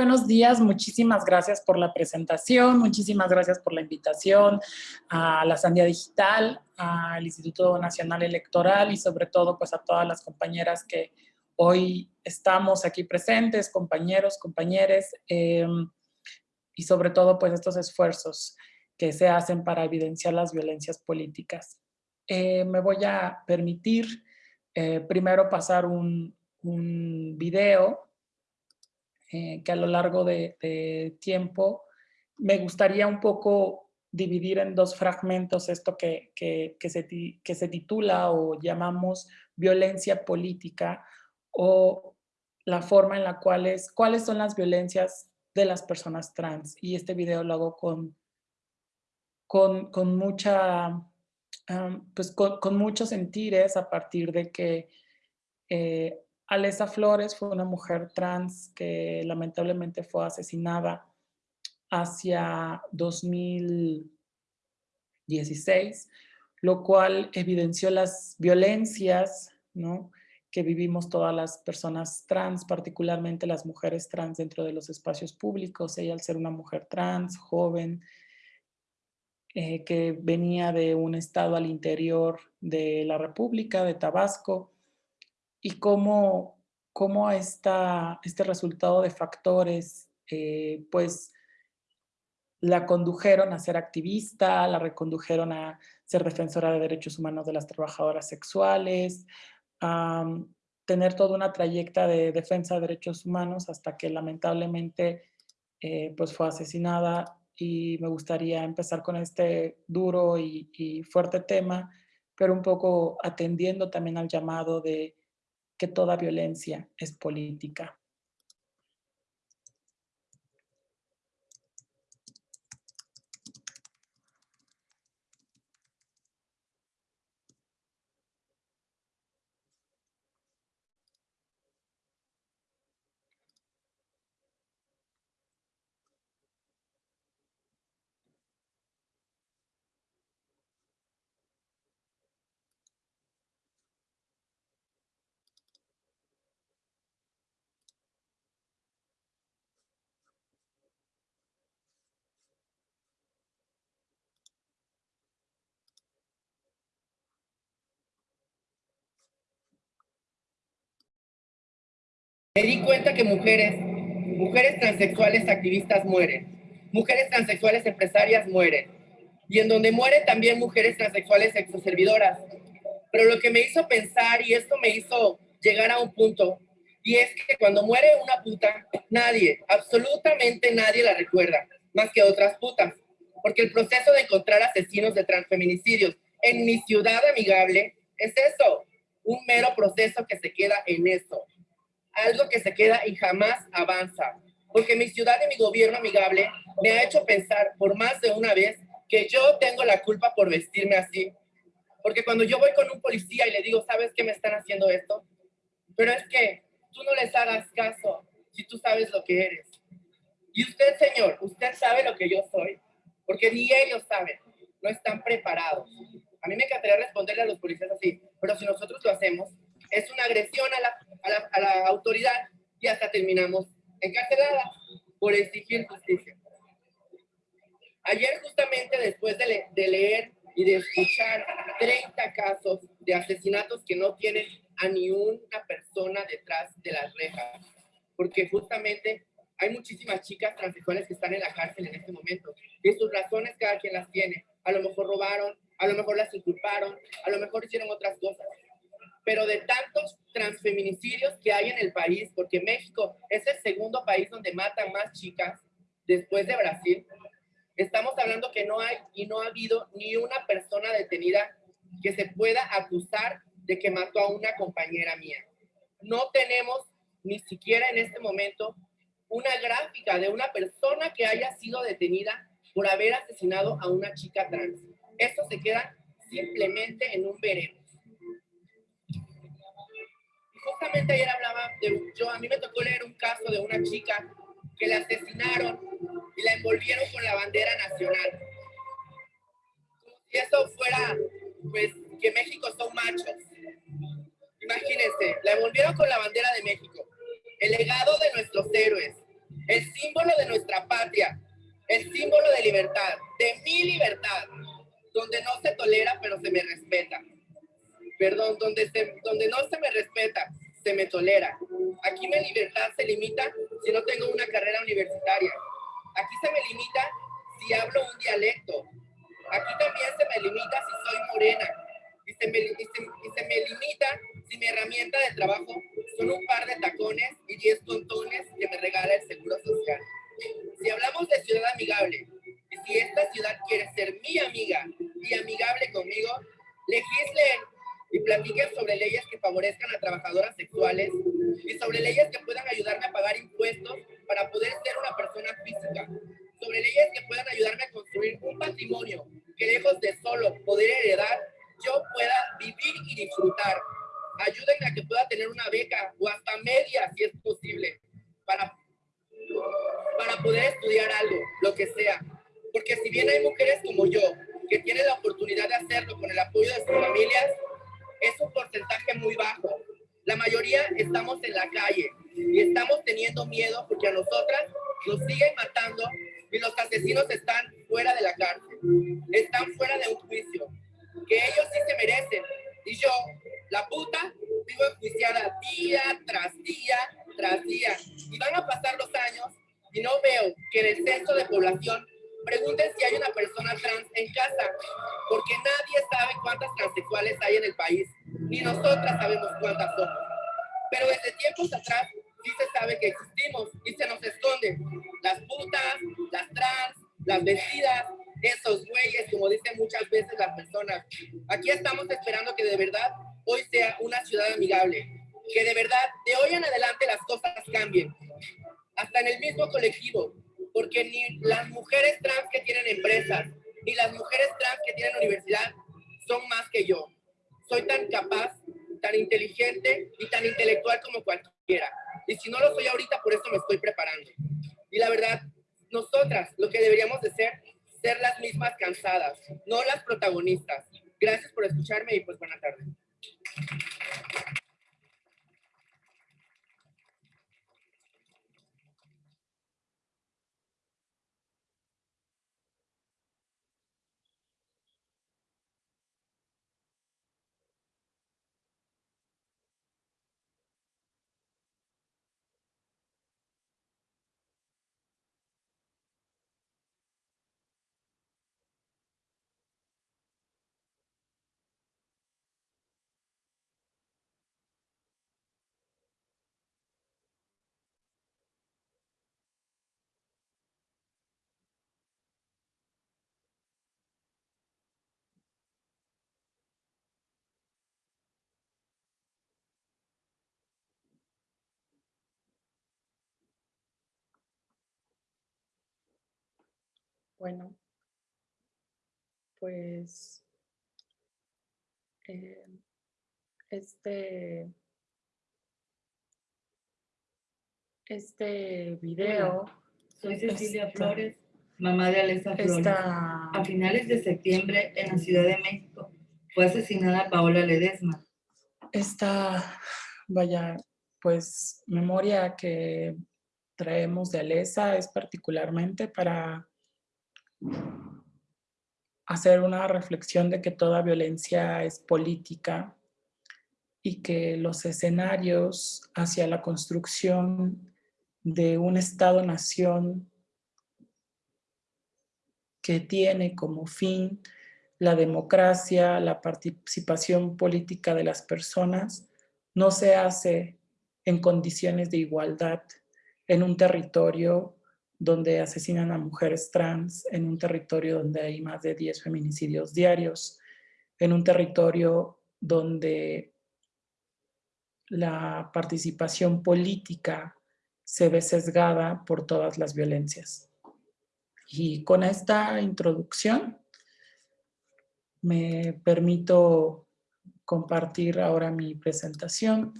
Buenos días, muchísimas gracias por la presentación, muchísimas gracias por la invitación a la Sandia Digital, al Instituto Nacional Electoral y sobre todo pues a todas las compañeras que hoy estamos aquí presentes, compañeros, compañeres, em, y sobre todo pues estos esfuerzos que se hacen para evidenciar las violencias políticas. Eh, me voy a permitir eh, primero pasar un, un video eh, que a lo largo de, tiempo me gustaría un poco dividir en dos fragmentos esto que, que, se, que se titula o llamamos violencia política o la forma en la cual es, cuáles son las violencias de las personas trans. Y este video lo hago con, con, con mucha, pues con, con, muchos sentires a partir de que eh, Alesa Flores fue una mujer trans que lamentablemente fue asesinada hacia 2016, lo cual evidenció las violencias que vivimos todas las personas trans, particularmente las mujeres trans dentro de los espacios públicos. Ella al ser una mujer trans, joven, eh, que venía de un estado al interior de la República, de Tabasco, y cómo, cómo esta, este resultado de factores eh, pues la condujeron a ser activista, la recondujeron a ser defensora de derechos humanos de las trabajadoras sexuales, a tener toda una trayecta de defensa de derechos humanos hasta que lamentablemente eh, pues fue asesinada. Y me gustaría empezar con este duro y, y fuerte tema, pero un poco atendiendo también al llamado de que toda violencia es política. Me di cuenta que mujeres, mujeres transexuales activistas mueren, mujeres transexuales empresarias mueren, y en donde mueren también mujeres transexuales exoservidoras. Pero lo que me hizo pensar, y esto me hizo llegar a un punto, y es que cuando muere una puta, nadie, absolutamente nadie la recuerda, más que otras putas. Porque el proceso de encontrar asesinos de transfeminicidios en mi ciudad amigable es eso, un mero proceso que se queda en eso algo que se queda y jamás avanza. Porque mi ciudad y mi gobierno amigable me ha hecho pensar por más de una vez que yo tengo la culpa por vestirme así. Porque cuando yo voy con un policía y le digo, ¿sabes qué me están haciendo esto? Pero es que tú no les hagas caso si tú sabes lo que eres. Y usted, señor, usted sabe lo que yo soy, porque ni ellos saben, no están preparados. A mí me encantaría responderle a los policías así, pero si nosotros lo hacemos, es una agresión a la, a la, autoridad y hasta terminamos encarceladas por exigir justicia. Ayer justamente después de, de, leer y de escuchar 30 casos de asesinatos que no tienen a ni una persona detrás de las rejas, porque justamente hay muchísimas chicas transexuales que están en la cárcel en este momento y sus razones cada quien las tiene. A lo mejor robaron, a lo mejor las inculparon, a lo mejor hicieron otras cosas pero de tantos transfeminicidios que hay en el país, porque México es el segundo país donde matan más chicas después de Brasil, estamos hablando que no hay y no ha habido ni una persona detenida que se pueda acusar de que mató a una compañera mía. No tenemos ni siquiera en este momento una gráfica de una persona que haya sido detenida por haber asesinado a una chica trans. Esto se queda simplemente en un veremos justamente ayer hablaba de, yo a mí me tocó leer un caso de una chica que la asesinaron y la envolvieron con la bandera nacional. Si eso fuera, pues, que México son machos. Imagínense, la envolvieron con la bandera de México, el legado de nuestros héroes, el símbolo de nuestra patria, el símbolo de libertad, de mi libertad, donde no se tolera pero se me respeta. Perdón, donde, donde no se me respeta, se me tolera. Aquí mi libertad se limita si no tengo una carrera universitaria. Aquí se me limita si hablo un dialecto. Aquí también se me limita si soy morena. Y se me, y se me limita si mi herramienta de trabajo son un par de tacones y 10 tontones que me regala el Seguro Social. Si hablamos de ciudad amigable, y si esta ciudad quiere ser mi favorezcan a trabajadoras sexuales y sobre leyes que puedan ayudarme a Bueno, pues eh, este, este video. soy Cecilia Flores, mamá de Alesa Flores. A finales de septiembre en la Ciudad de México fue asesinada Paola Ledesma. Esta, vaya, pues memoria que traemos de Alesa es particularmente para hacer una reflexión de que toda violencia es política y que los escenarios hacia la construcción de un Estado-nación que tiene como fin la democracia, la participación política de las personas, no se hace en condiciones de igualdad en un territorio donde asesinan a mujeres trans, en un territorio donde hay más de 10 feminicidios diarios, en un territorio donde la participación política se ve sesgada por todas las violencias. Y con esta introducción me permito compartir ahora mi presentación,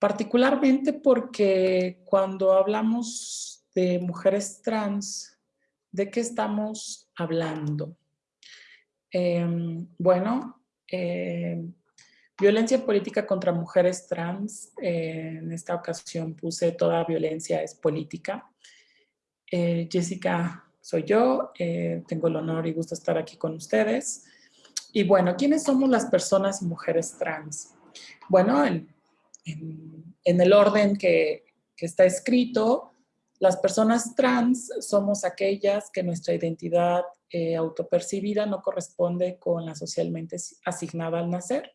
particularmente porque cuando hablamos de mujeres trans, ¿de qué estamos hablando? Em, bueno, em, Violencia política contra mujeres trans. Eh, en esta ocasión puse toda violencia es política. Eh, Jessica soy yo, eh, tengo el honor y gusto estar aquí con ustedes. Y bueno, ¿quiénes somos las personas y mujeres trans? Bueno, en, el orden que, que está escrito, las personas trans somos aquellas que nuestra identidad eh, autopercibida no corresponde con la socialmente asignada al nacer.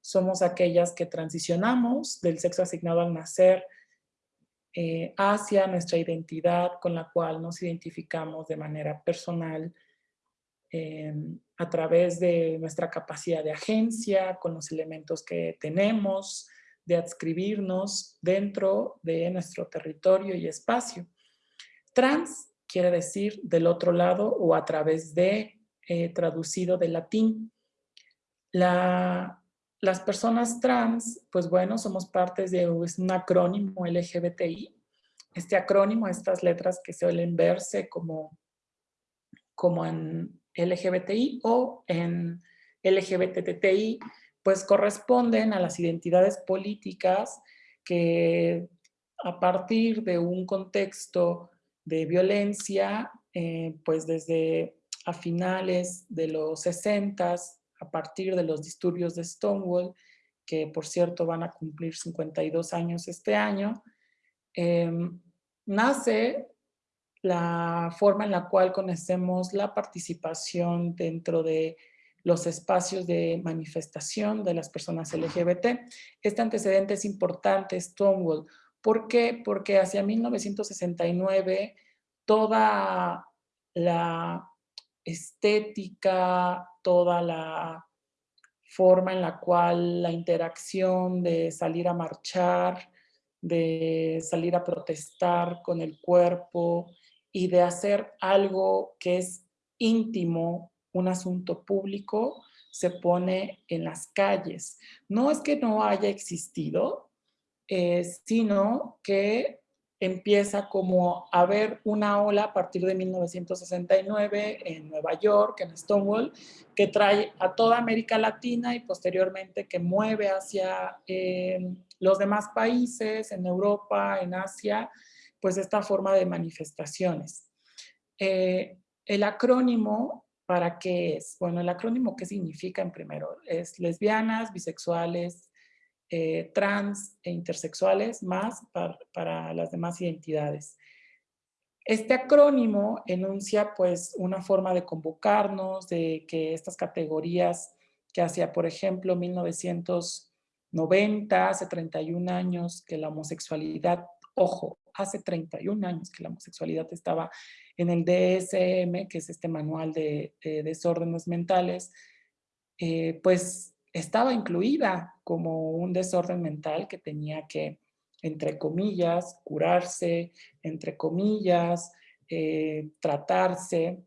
Somos aquellas que transicionamos del sexo asignado al nacer eh, hacia nuestra identidad con la cual nos identificamos de manera personal eh, a través de nuestra capacidad de agencia, con los elementos que tenemos, de adscribirnos dentro de nuestro territorio y espacio. Trans quiere decir del otro lado o a través de, eh, traducido del latín. las personas trans, pues bueno, somos parte de un acrónimo LGBTI. Este acrónimo, estas letras que suelen verse como, como en LGBTI o en LGBTTI, pues corresponden a las identidades políticas que a partir de un contexto de violencia, eh, pues desde a finales de los 60 a partir de los disturbios de Stonewall, que por cierto van a cumplir 52 años este año, em, nace la forma en la cual conocemos la participación dentro de los espacios de manifestación de las personas LGBT. Este antecedente es importante, Stonewall. ¿Por qué? Porque hacia 1969 toda la estética, toda la forma en la cual la interacción de salir a marchar, de salir a protestar con el cuerpo y de hacer algo que es íntimo un asunto público se pone en las calles. No es que no haya existido, eh, sino que empieza como a haber una ola a partir de 1969 en Nueva York, en Stonewall, que trae a toda América Latina y posteriormente que mueve hacia eh, los demás países, en Europa, en Asia, pues esta forma de manifestaciones. Eh, el acrónimo ¿Para qué es? Bueno, el acrónimo, ¿qué significa en primero? Es lesbianas, bisexuales, eh, trans e intersexuales, más para, las demás identidades. Este acrónimo enuncia pues una forma de convocarnos, de que estas categorías que hacia, por ejemplo, 1990, hace 31 años que la homosexualidad, ojo, hace 31 años que la homosexualidad estaba en el DSM, que es este manual de, desórdenes mentales, eh, pues estaba incluida como un desorden mental que tenía que, entre comillas, curarse, entre comillas, eh, tratarse,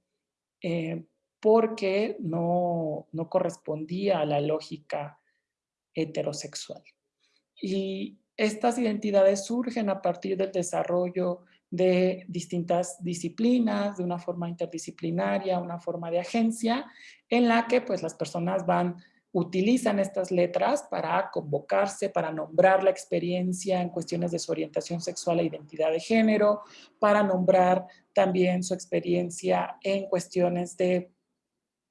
eh, porque no, no correspondía a la lógica heterosexual. Y estas identidades surgen a partir del desarrollo de distintas disciplinas, de una forma interdisciplinaria, una forma de agencia, en la que pues las personas van, utilizan estas letras para convocarse, para nombrar la experiencia en cuestiones de su orientación sexual e identidad de género, para nombrar también su experiencia en cuestiones de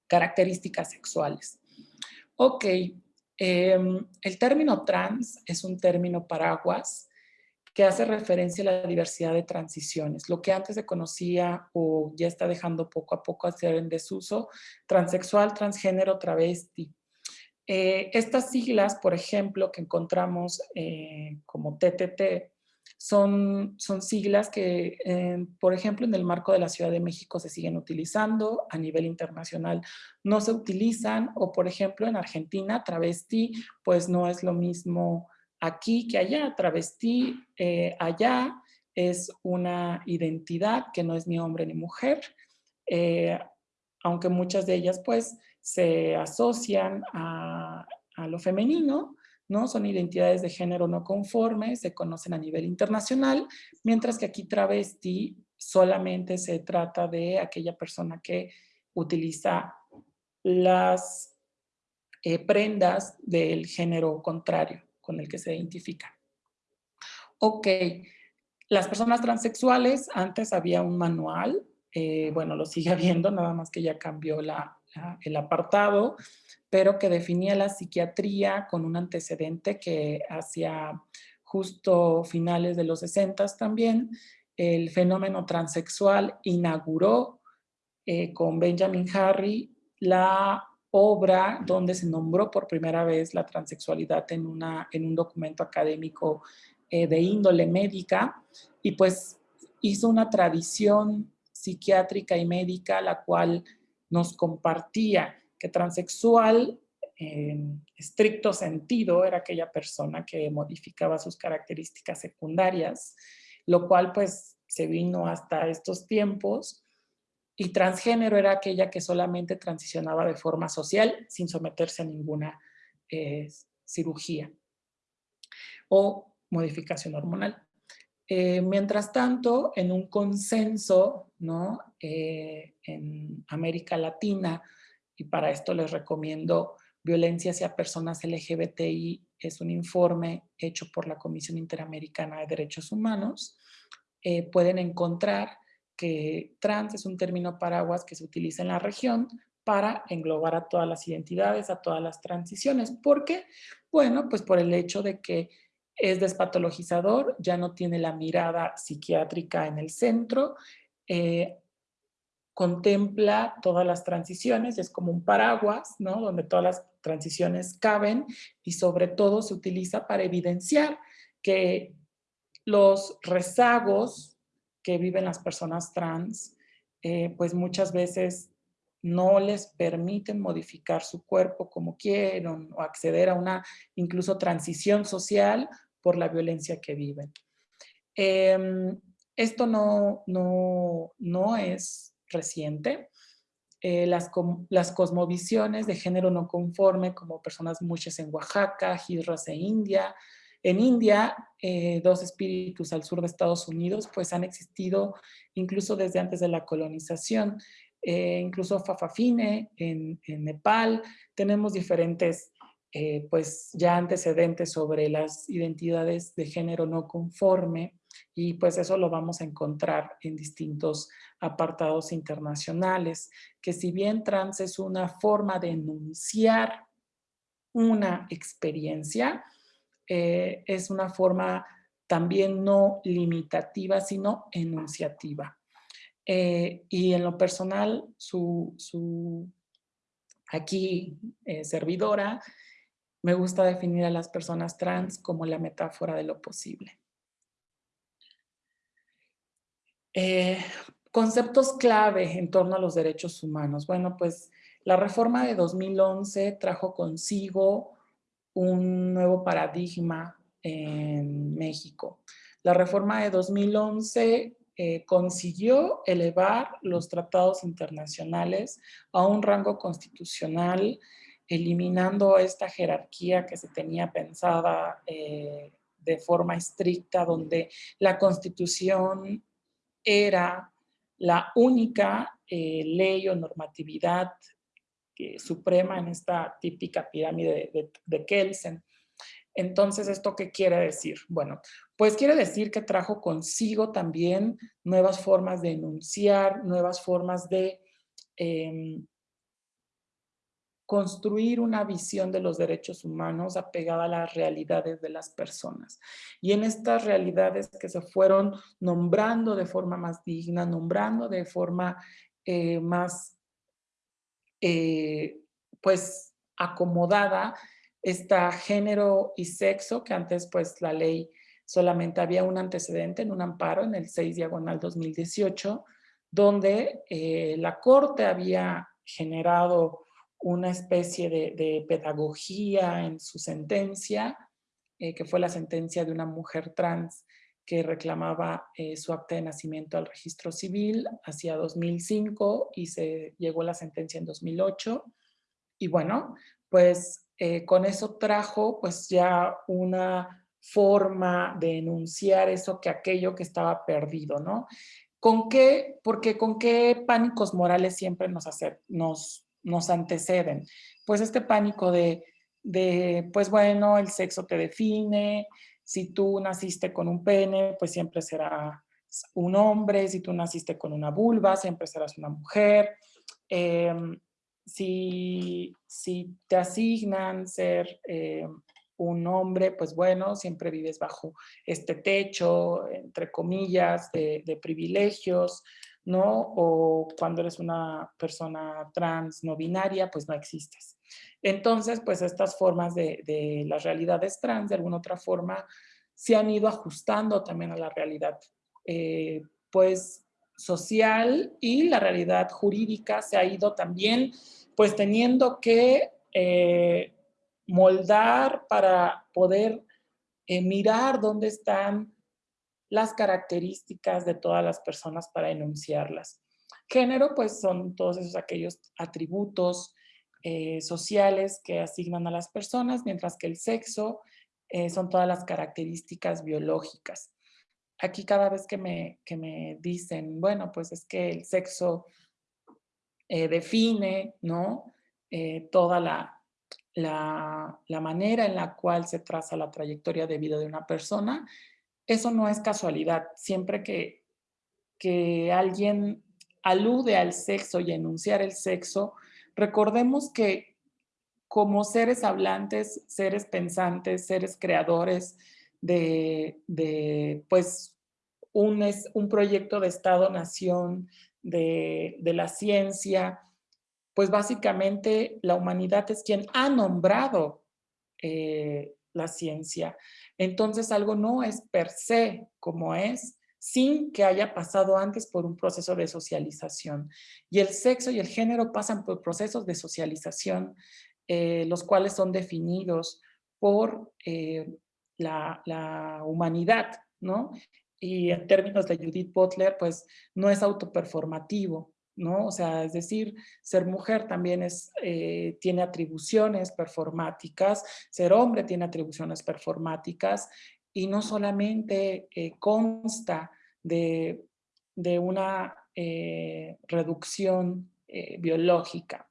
características sexuales. Ok, em, el término trans es un término paraguas que hace referencia a la diversidad de transiciones. Lo que antes se conocía o ya está dejando poco a poco a ser en desuso, transexual, transgénero, travesti. Eh, estas siglas, por ejemplo, que encontramos eh, como TTT, son, son siglas que, por ejemplo, en el marco de la Ciudad de México se siguen utilizando, a nivel internacional no se utilizan, o por ejemplo en Argentina, travesti, pues no es lo mismo aquí que allá, travesti eh, allá es una identidad que no es ni hombre ni mujer, eh, aunque muchas de ellas pues se asocian a, lo femenino, ¿no? Son identidades de género no conformes, se conocen a nivel internacional, mientras que aquí travesti solamente se trata de aquella persona que utiliza las eh, prendas del género contrario con el que se identifican. Ok, las personas transexuales, antes había un manual, eh, bueno, lo sigue habiendo, nada más que ya cambió el apartado, pero que definía la psiquiatría con un antecedente que hacia justo finales de los 60 también, el fenómeno transexual inauguró eh, con Benjamin Harry la obra donde se nombró por primera vez la transexualidad en, una, en un documento académico eh, de índole médica y pues hizo una tradición psiquiátrica y médica la cual nos compartía que transexual en estricto sentido era aquella persona que modificaba sus características secundarias, lo cual pues se vino hasta estos tiempos y transgénero era aquella que solamente transicionaba de forma social sin someterse a ninguna eh, cirugía o modificación hormonal. Eh, mientras tanto, en un consenso ¿no? Eh, en América Latina, y para esto les recomiendo Violencia hacia personas LGBTI, es un informe hecho por la Comisión Interamericana de Derechos Humanos, eh, pueden encontrar que trans es un término paraguas que se utiliza en la región para englobar a todas las identidades, a todas las transiciones. ¿Por qué? Bueno, pues por el hecho de que es despatologizador, ya no tiene la mirada psiquiátrica en el centro, eh, contempla todas las transiciones, es como un paraguas, ¿no? Donde todas las transiciones caben y sobre todo se utiliza para evidenciar que los rezagos que viven las personas trans, eh, pues muchas veces no les permiten modificar su cuerpo como quieren o acceder a una incluso transición social por la violencia que viven. Em, esto no, no, no es reciente. Eh, las, las, cosmovisiones de género no conforme, como personas muchas en Oaxaca, Hidras e India. En India, eh, dos espíritus al sur de Estados Unidos, pues han existido incluso desde antes de la colonización. Eh, incluso Fafafine en Nepal. Tenemos diferentes eh, pues ya antecedentes sobre las identidades de género no conforme y pues eso lo vamos a encontrar en distintos apartados internacionales, que si bien trans es una forma de enunciar una experiencia, eh, es una forma también no limitativa, sino enunciativa. Eh, y en lo personal, su, su aquí servidora me gusta definir a las personas trans como la metáfora de lo posible. Eh, conceptos clave en torno a los derechos humanos. Bueno, pues la reforma de 2011 trajo consigo un nuevo paradigma en México. La reforma de 2011 eh, consiguió elevar los tratados internacionales a un rango constitucional eliminando esta jerarquía que se tenía pensada eh, de forma estricta, donde la Constitución era la única eh, ley o normatividad suprema en esta típica pirámide de, de Kelsen. Entonces, ¿esto qué quiere decir? Bueno, pues quiere decir que trajo consigo también nuevas formas de enunciar, nuevas formas de em, construir una visión de los derechos humanos apegada a las realidades de las personas. Y en estas realidades que se fueron nombrando de forma más digna, nombrando de forma eh, más, eh, pues, acomodada, está género y sexo, que antes, pues, la ley solamente había un antecedente en un amparo en el 6 diagonal 2018, donde eh, la Corte había generado una especie de, pedagogía en su sentencia, eh, que fue la sentencia de una mujer trans que reclamaba eh, su acta de nacimiento al registro civil hacia 2005 y se llegó la sentencia en 2008. Y bueno, pues eh, con eso trajo pues ya una forma de enunciar eso que aquello que estaba perdido, ¿no? ¿Con qué? Porque con qué pánicos morales siempre nos, hace, nos nos anteceden. Pues este pánico de, pues bueno, el sexo te define, si tú naciste con un pene, pues siempre será un hombre, si tú naciste con una vulva, siempre serás una mujer. Em, si, si, te asignan ser eh, un hombre, pues bueno, siempre vives bajo este techo, entre comillas, de, privilegios, ¿no? O cuando eres una persona trans no binaria, pues no existes. Entonces, pues estas formas de, de las realidades trans, de alguna otra forma, se han ido ajustando también a la realidad, eh, pues, social y la realidad jurídica se ha ido también, pues, teniendo que eh, moldar para poder eh, mirar dónde están las características de todas las personas para enunciarlas. Género, pues son todos esos aquellos atributos eh, sociales que asignan a las personas, mientras que el sexo eh, son todas las características biológicas. Aquí cada vez que me, que me dicen, bueno, pues es que el sexo define, ¿no? toda la, la, manera en la cual se traza la trayectoria de vida de una persona, eso no es casualidad. Siempre que, que alguien alude al sexo y enunciar el sexo, recordemos que como seres hablantes, seres pensantes, seres creadores de, de pues, un, es, un proyecto de Estado-Nación, de, de la ciencia, pues básicamente la humanidad es quien ha nombrado eh, la ciencia. Entonces algo no es per se como es, sin que haya pasado antes por un proceso de socialización. Y el sexo y el género pasan por procesos de socialización, eh, los cuales son definidos por eh, la, la, humanidad, ¿no? Y en términos de Judith Butler, pues no es autoperformativo, ¿no? O sea, es decir, ser mujer también es, eh, tiene atribuciones performáticas, ser hombre tiene atribuciones performáticas y no solamente eh, consta de, una eh, reducción biológica.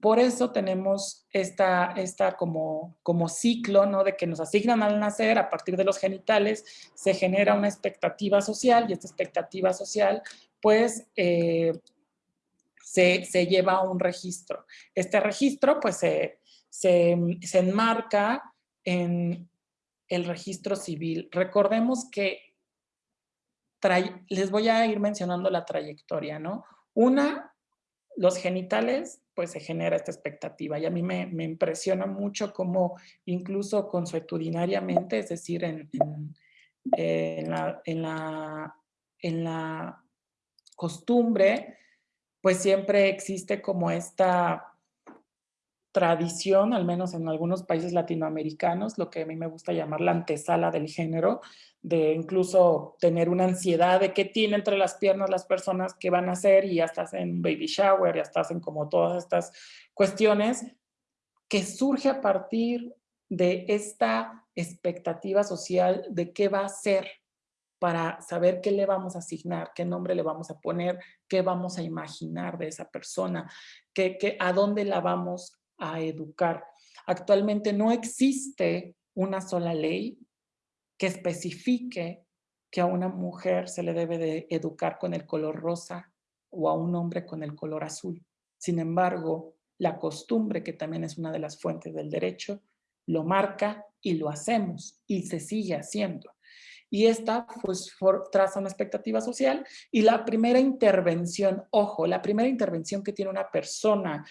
Por eso tenemos esta, esta como, como ciclo, ¿no? De que nos asignan al nacer, a partir de los genitales, se genera una expectativa social y esta expectativa social pues eh, se, lleva a un registro. Este registro pues se, enmarca en el registro civil. Recordemos que les voy a ir mencionando la trayectoria, ¿no? Una, los genitales, pues se genera esta expectativa y a mí me, impresiona mucho cómo incluso consuetudinariamente, es decir, en, en, la, en la costumbre, pues siempre existe como esta tradición, al menos en algunos países latinoamericanos, lo que a mí me gusta llamar la antesala del género, de incluso tener una ansiedad de qué tiene entre las piernas las personas que van a hacer y hasta hacen baby shower y hasta hacen como todas estas cuestiones que surge a partir de esta expectativa social de qué va a ser para saber qué le vamos a asignar, qué nombre le vamos a poner, qué vamos a imaginar de esa persona, qué, a dónde la vamos a educar. Actualmente no existe una sola ley que especifique que a una mujer se le debe de educar con el color rosa o a un hombre con el color azul. Sin embargo, la costumbre, que también es una de las fuentes del derecho, lo marca y lo hacemos y se sigue haciendo y esta pues traza una expectativa social y la primera intervención, ojo, la primera intervención que tiene una persona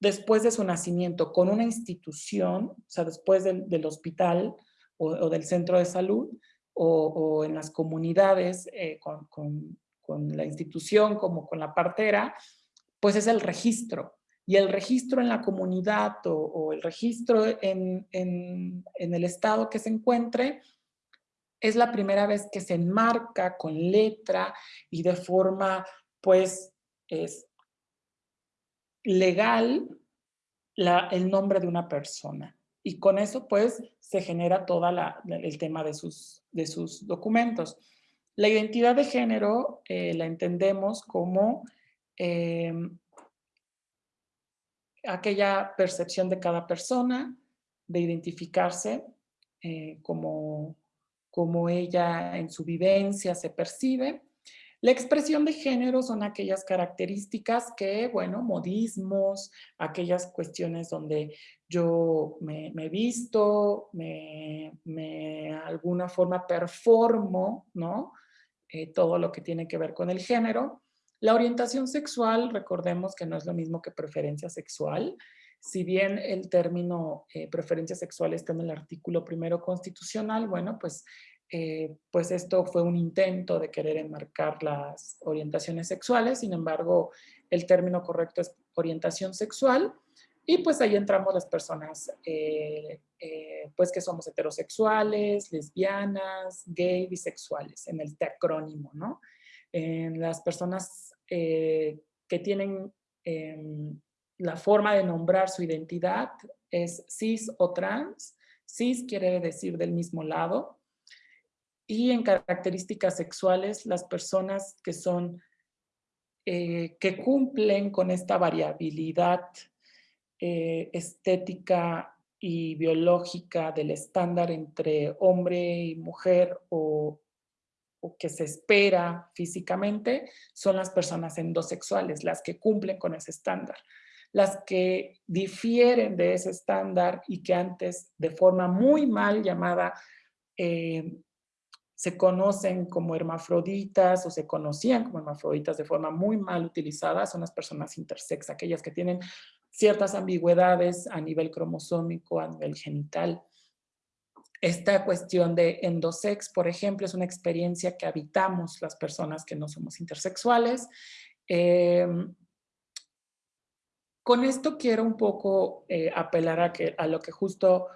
después de su nacimiento con una institución, o sea, después del, hospital o, del centro de salud o, en las comunidades eh, con, la institución como con la partera, pues es el registro. Y el registro en la comunidad o, el registro en, en, el estado que se encuentre, es la primera vez que se enmarca con letra y de forma, pues, es legal el nombre de una persona. Y con eso, pues, se genera todo el tema de sus, de sus documentos. La identidad de género eh, la entendemos como em, aquella percepción de cada persona, de identificarse eh, como, como ella en su vivencia se percibe. La expresión de género son aquellas características que, bueno, modismos, aquellas cuestiones donde yo me, me visto, me, me alguna forma performo, ¿no? Eh, todo lo que tiene que ver con el género. La orientación sexual, recordemos que no es lo mismo que preferencia sexual. Si bien el término eh, preferencia sexual está en el artículo primero constitucional, bueno, pues, eh, pues esto fue un intento de querer enmarcar las orientaciones sexuales. Sin embargo, el término correcto es orientación sexual. Y pues ahí entramos las personas eh, pues que somos heterosexuales, lesbianas, gay, bisexuales, en el acrónimo, ¿no? En las personas eh, que tienen em, la forma de nombrar su identidad es cis o trans. Cis quiere decir del mismo lado. Y en características sexuales, las personas que son, eh, que cumplen con esta variabilidad eh, estética y biológica del estándar entre hombre y mujer o que se espera físicamente son las personas endosexuales, las que cumplen con ese estándar. Las que difieren de ese estándar y que antes de forma muy mal llamada eh, se conocen como hermafroditas o se conocían como hermafroditas de forma muy mal utilizada son las personas intersex, aquellas que tienen ciertas ambigüedades a nivel cromosómico, a nivel genital, esta cuestión de endosex, por ejemplo, es una experiencia que habitamos las personas que no somos intersexuales. Em, con esto quiero un poco eh, apelar a, lo que justo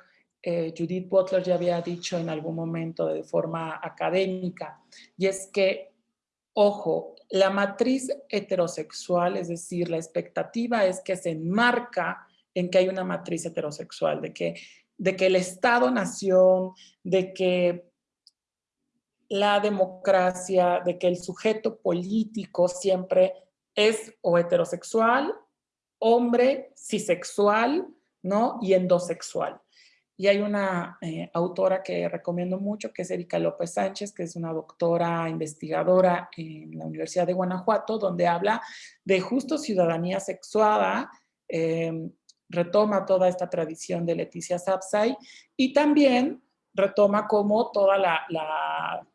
eh, Judith Butler ya había dicho en algún momento de forma académica, y es que, ojo, la matriz heterosexual, es decir, la expectativa es que se enmarca en que hay una matriz heterosexual, de que de que el Estado-nación, de que la democracia, de que el sujeto político siempre es o heterosexual, hombre, cisexual, ¿no? Y endosexual. Y hay una eh, autora que recomiendo mucho, que es Erika López Sánchez, que es una doctora investigadora en la Universidad de Guanajuato, donde habla de justo ciudadanía sexuada, eh, retoma toda esta tradición de Leticia Sapsay y también retoma como toda la,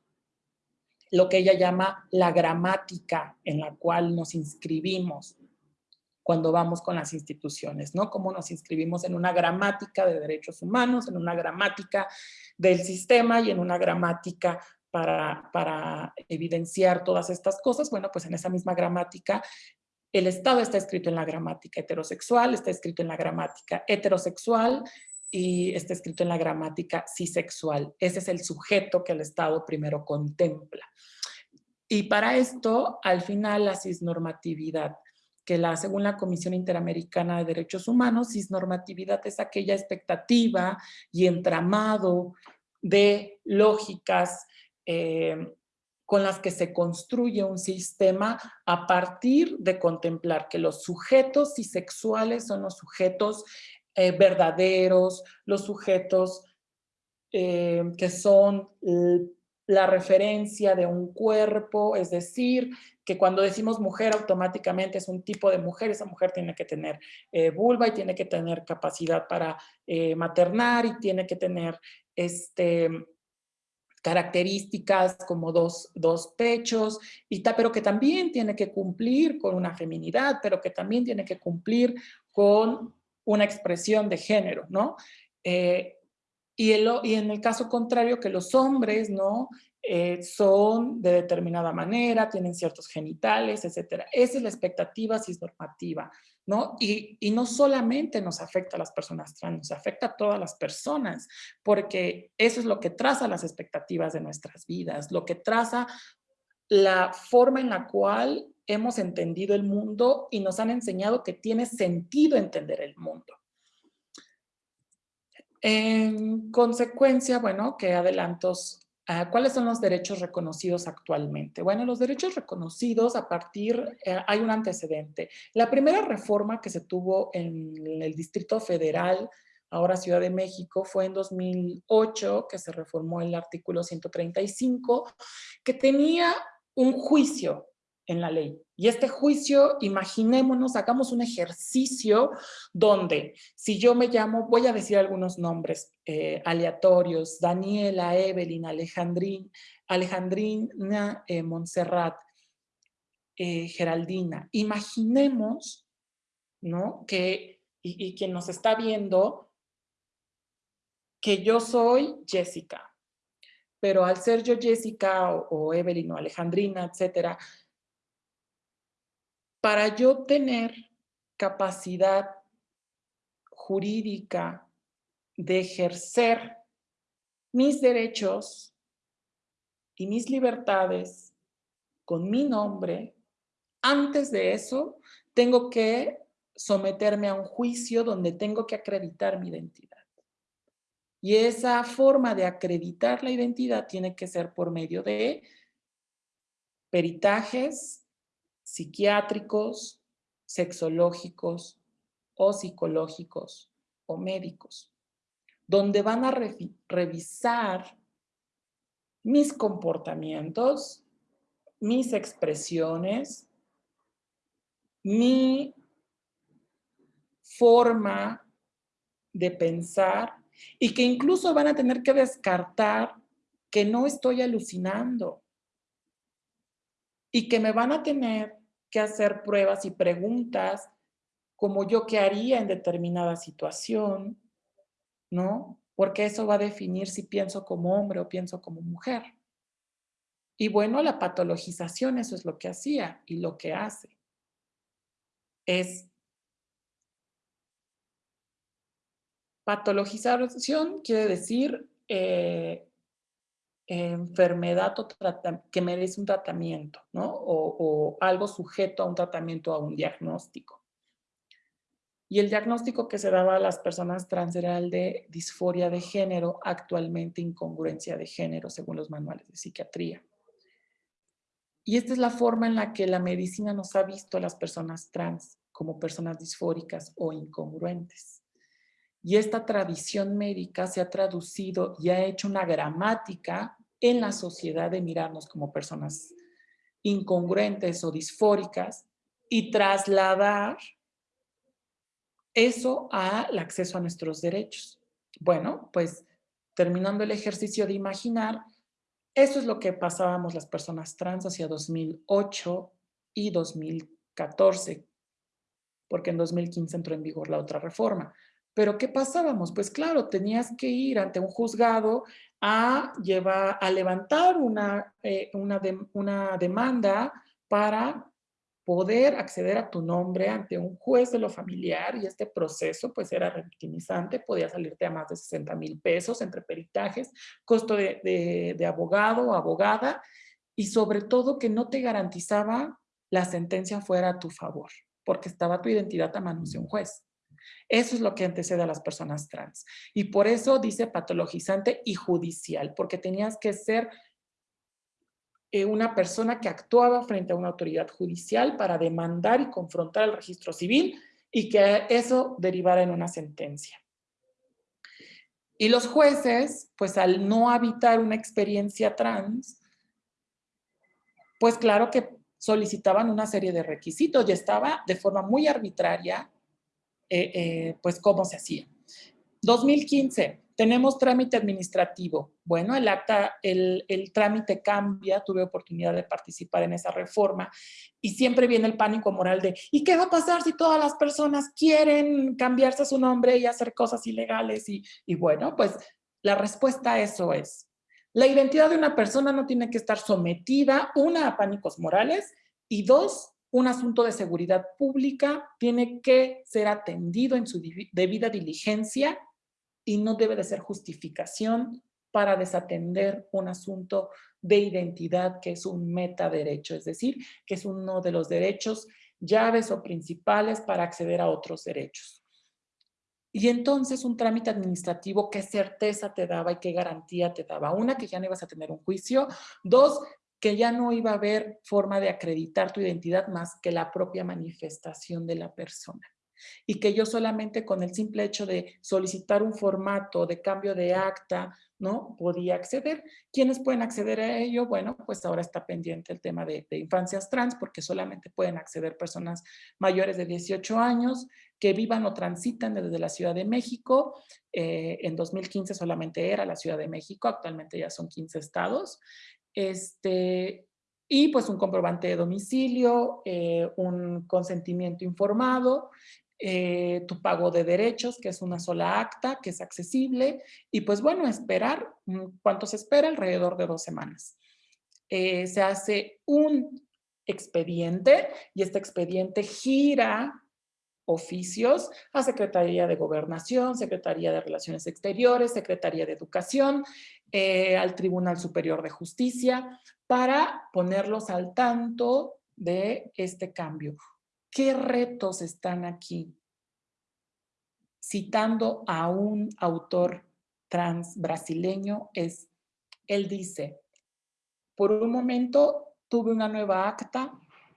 lo que ella llama la gramática en la cual nos inscribimos cuando vamos con las instituciones, ¿no? Cómo nos inscribimos en una gramática de derechos humanos, en una gramática del sistema y en una gramática para, para evidenciar todas estas cosas. Bueno, pues en esa misma gramática el Estado está escrito en la gramática heterosexual, está escrito en la gramática heterosexual y está escrito en la gramática cisexual. Ese es el sujeto que el Estado primero contempla. Y para esto, al final, la cisnormatividad, que la, según la Comisión Interamericana de Derechos Humanos, cisnormatividad es aquella expectativa y entramado de lógicas eh, con las que se construye un sistema a partir de contemplar que los sujetos cisexuales son los sujetos eh, verdaderos, los sujetos eh, que son la referencia de un cuerpo, es decir, que cuando decimos mujer automáticamente es un tipo de mujer, esa mujer tiene que tener eh, vulva y tiene que tener capacidad para maternar y tiene que tener este, características como dos, pechos, y pero que también tiene que cumplir con una feminidad, pero que también tiene que cumplir con una expresión de género, ¿no? Eh, y, y, en el caso contrario, que los hombres, ¿no? Eh, son de determinada manera, tienen ciertos genitales, etcétera. Esa es la expectativa cisnormativa. ¿no? Y, no solamente nos afecta a las personas trans, nos afecta a todas las personas, porque eso es lo que traza las expectativas de nuestras vidas, lo que traza la forma en la cual hemos entendido el mundo y nos han enseñado que tiene sentido entender el mundo. En consecuencia, bueno, ¿qué adelantos Ah, ¿Cuáles son los derechos reconocidos actualmente? Bueno, los derechos reconocidos a partir, eh, hay un antecedente. La primera reforma que se tuvo en el Distrito Federal, ahora Ciudad de México, fue en 2008, que se reformó el artículo 135, que tenía un juicio en la ley. Y este juicio, imaginémonos, hagamos un ejercicio donde si yo me llamo, voy a decir algunos nombres eh, aleatorios, Daniela, Evelyn, Alejandrín, Alejandrina, eh, Montserrat, eh, Geraldina. Imaginemos, ¿no? Que, y, quien nos está viendo, que yo soy Jessica, pero al ser yo Jessica o, o Evelyn o Alejandrina, etcétera, para yo tener capacidad jurídica de ejercer mis derechos y mis libertades con mi nombre, antes de eso tengo que someterme a un juicio donde tengo que acreditar mi identidad. Y esa forma de acreditar la identidad tiene que ser por medio de peritajes, psiquiátricos, sexológicos o psicológicos o médicos, donde van a revisar mis comportamientos, mis expresiones, mi forma de pensar y que incluso van a tener que descartar que no estoy alucinando, y que me van a tener que hacer pruebas y preguntas como yo qué haría en determinada situación, ¿no? Porque eso va a definir si pienso como hombre o pienso como mujer. Y bueno, la patologización, eso es lo que hacía y lo que hace. Es patologización quiere decir eh, enfermedad que merece un tratamiento, ¿no? O, algo sujeto a un tratamiento, a un diagnóstico. Y el diagnóstico que se daba a las personas trans era el de disforia de género, actualmente incongruencia de género, según los manuales de psiquiatría. Y esta es la forma en la que la medicina nos ha visto a las personas trans como personas disfóricas o incongruentes. Y esta tradición médica se ha traducido y ha hecho una gramática en la sociedad de mirarnos como personas incongruentes o disfóricas y trasladar eso al acceso a nuestros derechos. Bueno, pues terminando el ejercicio de imaginar, eso es lo que pasábamos las personas trans hacia 2008 y 2014, porque en 2015 entró en vigor la otra reforma. Pero ¿qué pasábamos? Pues claro, tenías que ir ante un juzgado a, llevar, a levantar una, eh, una, una demanda para poder acceder a tu nombre ante un juez de lo familiar y este proceso pues era revictimizante, podía salirte a más de 60 mil pesos entre peritajes, costo de, de, de abogado o abogada y sobre todo que no te garantizaba la sentencia fuera a tu favor, porque estaba tu identidad a manos de un juez. Eso es lo que antecede a las personas trans. Y por eso dice patologizante y judicial, porque tenías que ser eh, una persona que actuaba frente a una autoridad judicial para demandar y confrontar el registro civil y que eso derivara en una sentencia. Y los jueces, pues al no habitar una experiencia trans, pues claro que solicitaban una serie de requisitos y estaba de forma muy arbitraria eh, eh, pues cómo se hacía. 2015, tenemos trámite administrativo. Bueno, el acta, el, trámite cambia, tuve oportunidad de participar en esa reforma y siempre viene el pánico moral de ¿y qué va a pasar si todas las personas quieren cambiarse su nombre y hacer cosas ilegales? Y, y bueno, pues la respuesta a eso es, la identidad de una persona no tiene que estar sometida, una, a pánicos morales y dos, un asunto de seguridad pública tiene que ser atendido en su debida diligencia y no debe de ser justificación para desatender un asunto de identidad que es un metaderecho, es decir, que es uno de los derechos llaves o principales para acceder a otros derechos. Y entonces un trámite administrativo, ¿qué certeza te daba y qué garantía te daba? Una, que ya no ibas a tener un juicio. Dos, que ya no iba a haber forma de acreditar tu identidad más que la propia manifestación de la persona y que yo solamente con el simple hecho de solicitar un formato de cambio de acta, ¿no? Podía acceder. ¿Quiénes pueden acceder a ello? Bueno, pues ahora está pendiente el tema de, infancias trans porque solamente pueden acceder personas mayores de 18 años que vivan o transitan desde la Ciudad de México. Eh, en 2015 solamente era la Ciudad de México, actualmente ya son 15 estados. Este, y pues un comprobante de domicilio, eh, un consentimiento informado eh, tu pago de derechos, que es una sola acta, que es accesible, y pues bueno, esperar, mm, ¿cuánto se espera? Alrededor de dos semanas. Eh, se hace un expediente y este expediente gira oficios a Secretaría de Gobernación, Secretaría de Relaciones Exteriores, Secretaría de Educación, eh, al Tribunal Superior de Justicia, para ponerlos al tanto de este cambio. ¿Qué retos están aquí? Citando a un autor trans brasileño, es, él dice, por un momento tuve una nueva acta,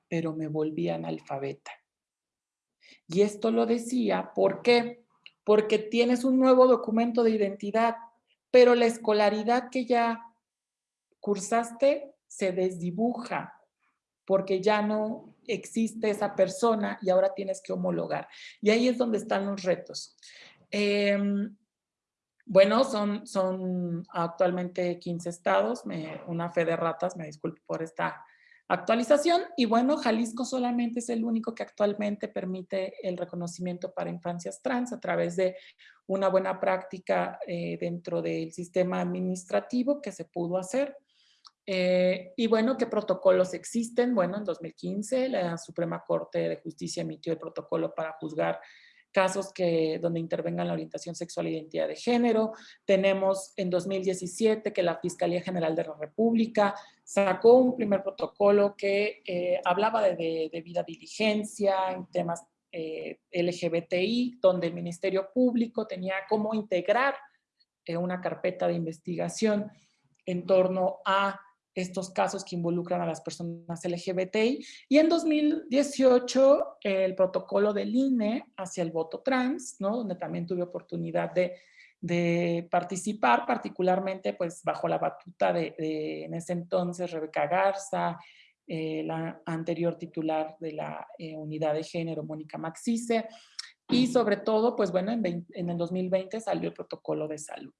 pero me volví analfabeta. Y esto lo decía, ¿por qué? Porque tienes un nuevo documento de identidad, pero la escolaridad que ya cursaste se desdibuja, porque ya no existe esa persona y ahora tienes que homologar. Y ahí es donde están los retos. Em, bueno, son, son actualmente 15 estados, una fe de ratas, me disculpo por esta actualización. Y bueno, Jalisco solamente es el único que actualmente permite el reconocimiento para infancias trans a través de una buena práctica eh, dentro del sistema administrativo que se pudo hacer. Eh, y bueno, ¿qué protocolos existen? Bueno, en 2015 la Suprema Corte de Justicia emitió el protocolo para juzgar casos que, donde intervengan la orientación sexual e identidad de género. Tenemos en 2017 que la Fiscalía General de la República sacó un primer protocolo que eh, hablaba de, debida diligencia en temas eh, LGBTI, donde el Ministerio Público tenía cómo integrar una carpeta de investigación en torno a estos casos que involucran a las personas LGBTI. Y en 2018, el protocolo del INE hacia el voto trans, ¿no? donde también tuve oportunidad de, de participar, particularmente pues bajo la batuta de, en ese entonces Rebeca Garza, eh, la anterior titular de la eh, unidad de género, Mónica Maxice, y sobre todo, pues bueno, en, en el 2020 salió el protocolo de salud.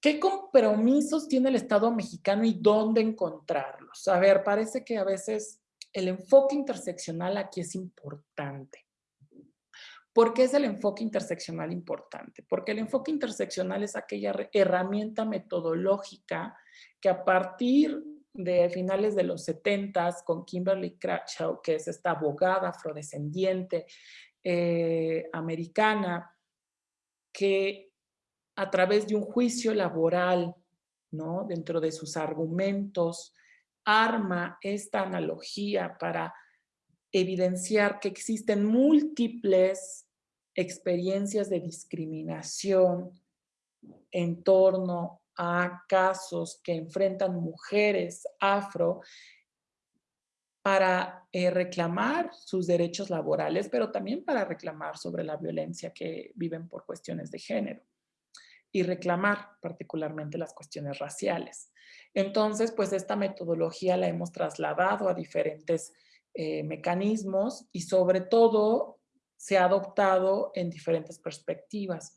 ¿Qué compromisos tiene el Estado mexicano y dónde encontrarlos? A ver, parece que a veces el enfoque interseccional aquí es importante. ¿Por qué es el enfoque interseccional importante? Porque el enfoque interseccional es aquella herramienta metodológica que a partir de finales de los 70 con Kimberly Crenshaw, que es esta abogada afrodescendiente eh, americana, que a través de un juicio laboral, ¿no? Dentro de sus argumentos, arma esta analogía para evidenciar que existen múltiples experiencias de discriminación en torno a casos que enfrentan mujeres afro para eh, reclamar sus derechos laborales, pero también para reclamar sobre la violencia que viven por cuestiones de género y reclamar particularmente las cuestiones raciales. Entonces, pues esta metodología la hemos trasladado a diferentes eh, mecanismos y sobre todo se ha adoptado en diferentes perspectivas.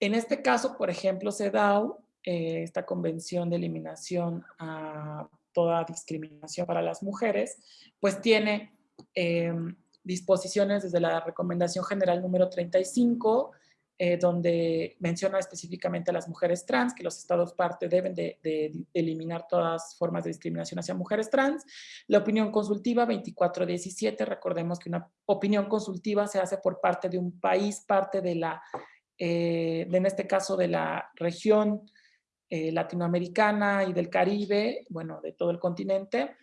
En este caso, por ejemplo, CEDAW, eh, esta convención de eliminación a toda discriminación para las mujeres, pues tiene em, disposiciones desde la recomendación general número 35 eh, donde menciona específicamente a las mujeres trans, que los estados parte deben de, eliminar todas formas de discriminación hacia mujeres trans. La opinión consultiva 2417, recordemos que una opinión consultiva se hace por parte de un país, parte de la, eh, en este caso de la región eh, latinoamericana y del Caribe, bueno, de todo el continente,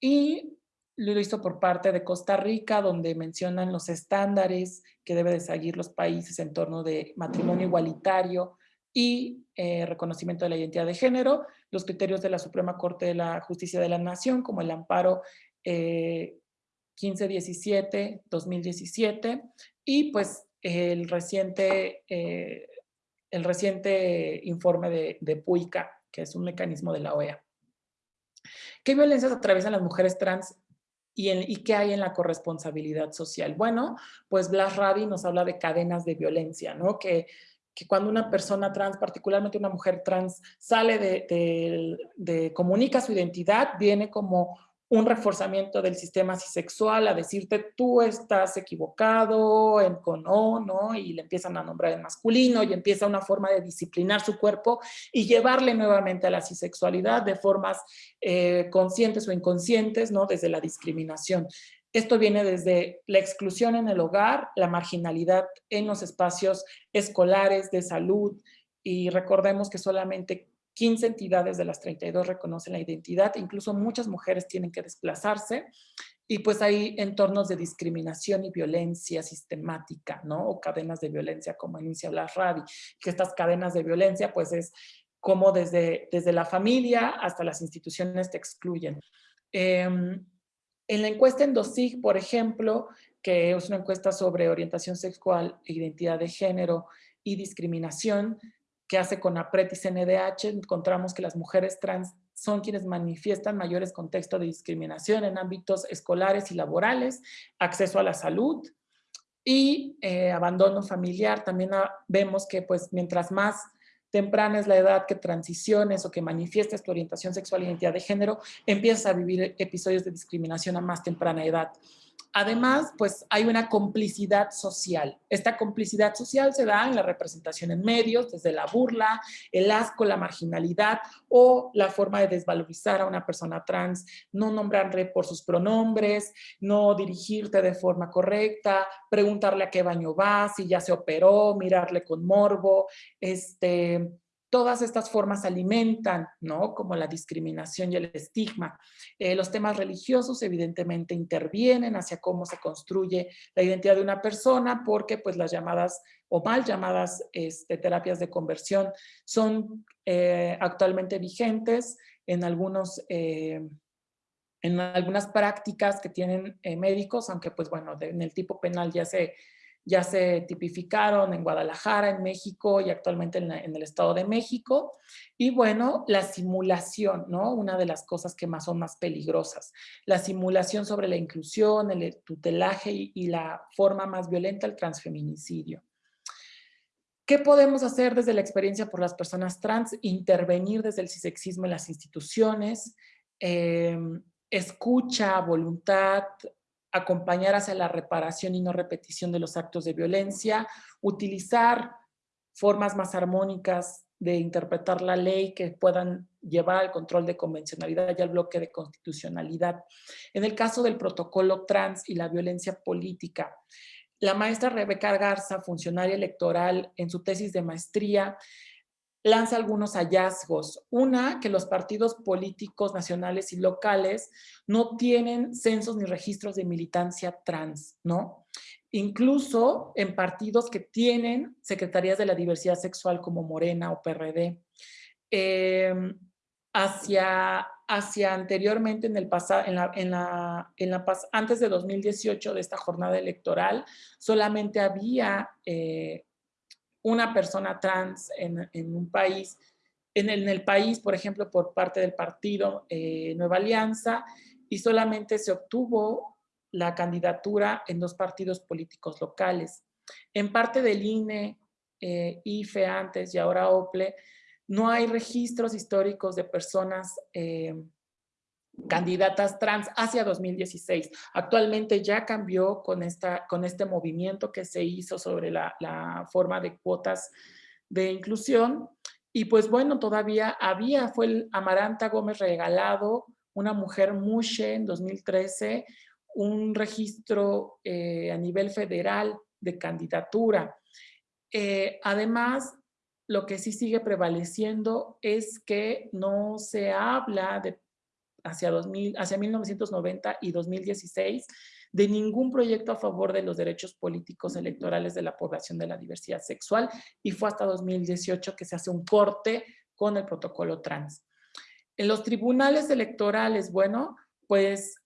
y lo hizo por parte de Costa Rica, donde mencionan los estándares que deben de seguir los países en torno de matrimonio igualitario y eh, reconocimiento de la identidad de género, los criterios de la Suprema Corte de la Justicia de la Nación, como el amparo 1517-2017, eh, y pues el reciente, eh, el reciente informe de, de PUICA, que es un mecanismo de la OEA. ¿Qué violencias atraviesan las mujeres trans y, qué hay en la corresponsabilidad social? Bueno, pues Blas Rabi nos habla de cadenas de violencia, ¿no? Que, que cuando una persona trans, particularmente una mujer trans, sale de, de comunica su identidad, viene como un reforzamiento del sistema sexual a decirte tú estás equivocado en con ¿no? Y le empiezan a nombrar en masculino y empieza una forma de disciplinar su cuerpo y llevarle nuevamente a la cisexualidad de formas eh, conscientes o inconscientes, ¿no? Desde la discriminación. Esto viene desde la exclusión en el hogar, la marginalidad en los espacios escolares, de salud, y recordemos que solamente 15 entidades de las 32 reconocen la identidad, incluso muchas mujeres tienen que desplazarse y pues hay entornos de discriminación y violencia sistemática, ¿no? O cadenas de violencia, como inicia la Rabi, que estas cadenas de violencia pues es como desde, desde la familia hasta las instituciones te excluyen. Em, en la encuesta en DOSIG, por ejemplo, que es una encuesta sobre orientación sexual e identidad de género y discriminación, que hace con APRET y CNDH, encontramos que las mujeres trans son quienes manifiestan mayores contextos de discriminación en ámbitos escolares y laborales, acceso a la salud y eh, abandono familiar. También vemos que pues mientras más temprana es la edad que transiciones o que manifiestes tu orientación sexual e identidad de género, empiezas a vivir episodios de discriminación a más temprana edad. Además, pues hay una complicidad social. Esta complicidad social se da en la representación en medios, desde la burla, el asco, la marginalidad o la forma de desvalorizar a una persona trans, no nombrarle por sus pronombres, no dirigirte de forma correcta, preguntarle a qué baño va, si ya se operó, mirarle con morbo, este, todas estas formas alimentan, ¿no? Como la discriminación y el estigma. Eh, los temas religiosos evidentemente intervienen hacia cómo se construye la identidad de una persona porque pues las llamadas o mal llamadas este, terapias de conversión son eh, actualmente vigentes en algunos... Eh, en algunas prácticas que tienen médicos, aunque pues bueno, en el tipo penal ya se ya se tipificaron en Guadalajara, en México y actualmente en, el Estado de México. Y bueno, la simulación, ¿no? Una de las cosas que más son más peligrosas. La simulación sobre la inclusión, el tutelaje y, la forma más violenta, el transfeminicidio. ¿Qué podemos hacer desde la experiencia por las personas trans? Intervenir desde el cisexismo en las instituciones, eh, escucha, voluntad, acompañar hacia la reparación y no repetición de los actos de violencia, utilizar formas más armónicas de interpretar la ley que puedan llevar al control de convencionalidad y al bloque de constitucionalidad. En el caso del protocolo trans y la violencia política, la maestra Rebeca Garza, funcionaria electoral, en su tesis de maestría, lanza algunos hallazgos. Una, que los partidos políticos nacionales y locales no tienen censos ni registros de militancia trans, ¿no? Incluso en partidos que tienen secretarías de la diversidad sexual como Morena o PRD. Em, hacia, hacia anteriormente, en el pasado, en la, en la, antes de 2018 de esta jornada electoral, solamente había eh, una persona trans en, un país, en el, país, por ejemplo, por parte del partido eh, Nueva Alianza, y solamente se obtuvo la candidatura en dos partidos políticos locales. En parte del INE, eh, IFE antes y ahora OPLE, no hay registros históricos de personas eh, candidatas trans hacia 2016. Actualmente ya cambió con, esta, con este movimiento que se hizo sobre la, forma de cuotas de inclusión. Y pues bueno, todavía había, fue Amaranta Gómez regalado, una mujer mushe en 2013, un registro eh, a nivel federal de candidatura. Eh, además, lo que sí sigue prevaleciendo es que no se habla de hacia, 2000, hacia 1990 y 2016 de ningún proyecto a favor de los derechos políticos electorales de la población de la diversidad sexual y fue hasta 2018 que se hace un corte con el protocolo trans. En los tribunales electorales, bueno, pues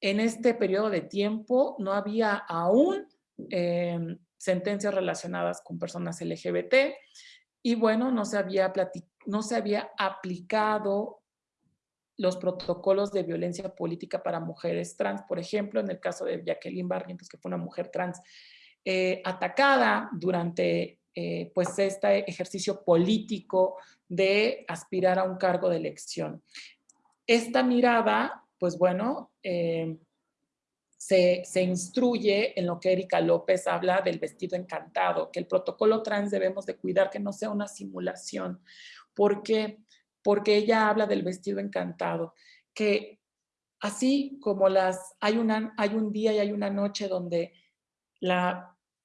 en este periodo de tiempo no había aún em, sentencias relacionadas con personas LGBT y bueno, no se había, no se había aplicado los protocolos de violencia política para mujeres trans, por ejemplo, en el caso de Jacqueline Barrientos, que fue una mujer trans eh, atacada durante eh, pues este ejercicio político de aspirar a un cargo de elección. Esta mirada, pues bueno, eh, se, se, instruye en lo que Erika López habla del vestido encantado, que el protocolo trans debemos de cuidar que no sea una simulación, porque porque ella habla del vestido encantado, que así como las, hay, hay un día y hay una noche donde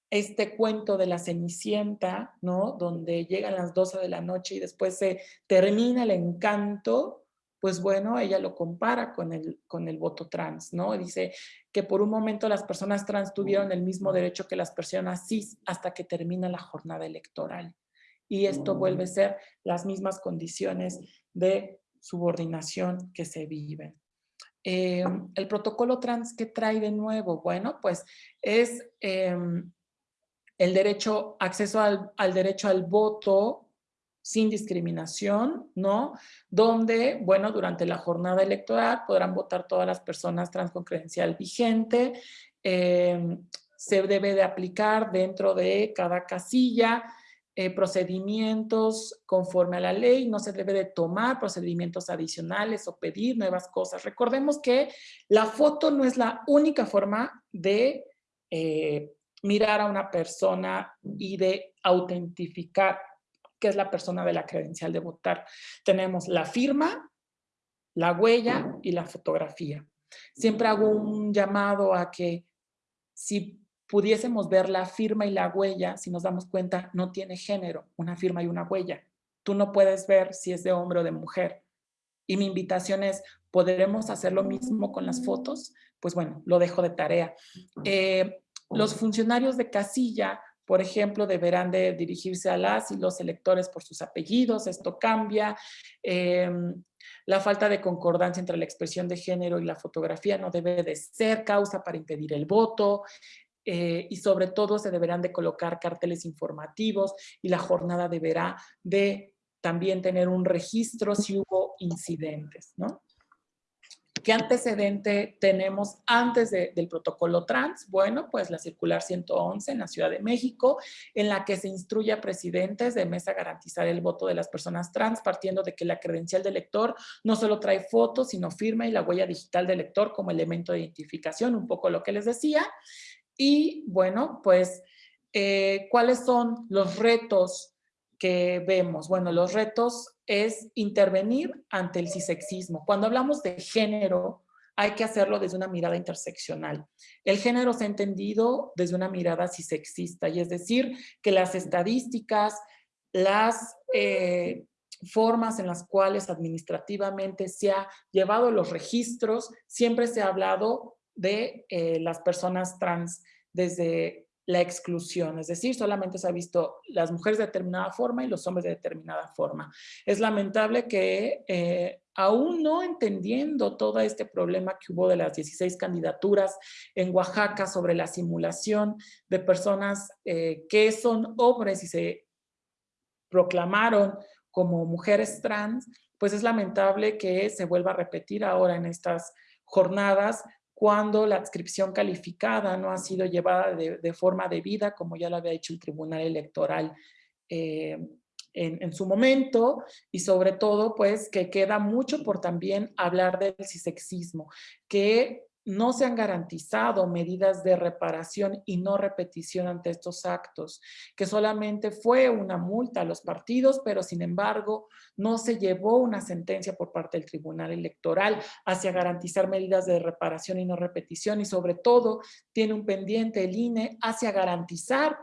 este cuento de la Cenicienta, ¿no? Donde llegan las 12 de la noche y después se termina el encanto, pues bueno, ella lo compara con el, con el voto trans, ¿no? Dice que por un momento las personas trans tuvieron el mismo derecho que las personas cis hasta que termina la jornada electoral y esto vuelve a ser las mismas condiciones de subordinación que se viven. Em, el protocolo trans, ¿qué trae de nuevo? Bueno, pues es em, el derecho, acceso al, al, derecho al voto sin discriminación, ¿no? Donde, bueno, durante la jornada electoral podrán votar todas las personas trans con credencial vigente, em, se debe de aplicar dentro de cada casilla eh, procedimientos conforme a la ley, no se debe de tomar procedimientos adicionales o pedir nuevas cosas. Recordemos que la foto no es la única forma de eh, mirar a una persona y de autentificar qué es la persona de la credencial de votar. Tenemos la firma, la huella y la fotografía. Siempre hago un llamado a que si pudiésemos ver la firma y la huella, si nos damos cuenta, no tiene género, una firma y una huella. Tú no puedes ver si es de hombre o de mujer. Y mi invitación es, ¿podremos hacer lo mismo con las fotos? Pues bueno, lo dejo de tarea. Eh, los funcionarios de casilla, por ejemplo, deberán de dirigirse a las y los electores por sus apellidos, esto cambia. Em, la falta de concordancia entre la expresión de género y la fotografía no debe de ser causa para impedir el voto. Eh, y sobre todo se deberán de colocar carteles informativos y la jornada deberá de también tener un registro si hubo incidentes, ¿no? ¿Qué antecedente tenemos antes del protocolo trans? Bueno, pues la circular 111 en la Ciudad de México, en la que se instruye a presidentes de mesa a garantizar el voto de las personas trans, partiendo de que la credencial del elector no solo trae fotos, sino firma y la huella digital del elector como elemento de identificación, un poco lo que les decía. Y bueno, pues, eh, ¿cuáles son los retos que vemos? Bueno, los retos es intervenir ante el cisexismo. Cuando hablamos de género, hay que hacerlo desde una mirada interseccional. El género se ha entendido desde una mirada cisexista, y es decir, que las estadísticas, las eh, formas en las cuales administrativamente se ha llevado los registros, siempre se ha hablado de eh, las personas trans desde la exclusión, es decir, solamente se ha visto las mujeres de determinada forma y los hombres de determinada forma. Es lamentable que eh, aún no entendiendo todo este problema que hubo de las 16 candidaturas en Oaxaca sobre la simulación de personas eh, que son hombres y se proclamaron como mujeres trans, pues es lamentable que se vuelva a repetir ahora en estas jornadas cuando la adscripción calificada no ha sido llevada de, forma debida, como ya lo había hecho el Tribunal Electoral eh, en, en, su momento, y sobre todo, pues, que queda mucho por también hablar del cisexismo, que no se han garantizado medidas de reparación y no repetición ante estos actos, que solamente fue una multa a los partidos, pero sin embargo no se llevó una sentencia por parte del Tribunal Electoral hacia garantizar medidas de reparación y no repetición y sobre todo tiene un pendiente el INE hacia garantizar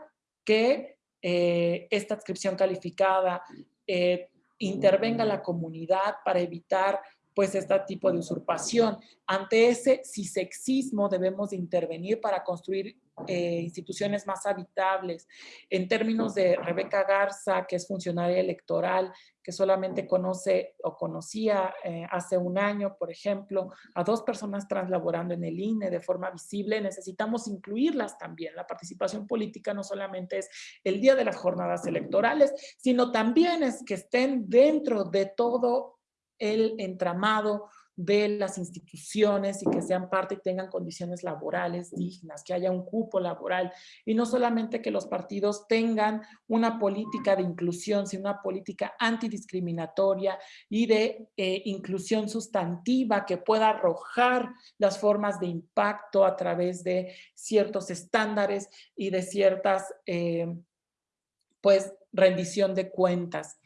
que eh, esta adscripción calificada eh, intervenga la comunidad para evitar pues este tipo de usurpación. Ante ese sexismo debemos de intervenir para construir eh, instituciones más habitables. En términos de Rebeca Garza, que es funcionaria electoral, que solamente conoce o conocía eh, hace un año, por ejemplo, a dos personas trans laborando en el INE de forma visible, necesitamos incluirlas también. La participación política no solamente es el día de las jornadas electorales, sino también es que estén dentro de todo el entramado de las instituciones y que sean parte y tengan condiciones laborales dignas, que haya un cupo laboral y no solamente que los partidos tengan una política de inclusión, sino una política antidiscriminatoria y de eh, inclusión sustantiva que pueda arrojar las formas de impacto a través de ciertos estándares y de ciertas, eh, pues, rendición de cuentas.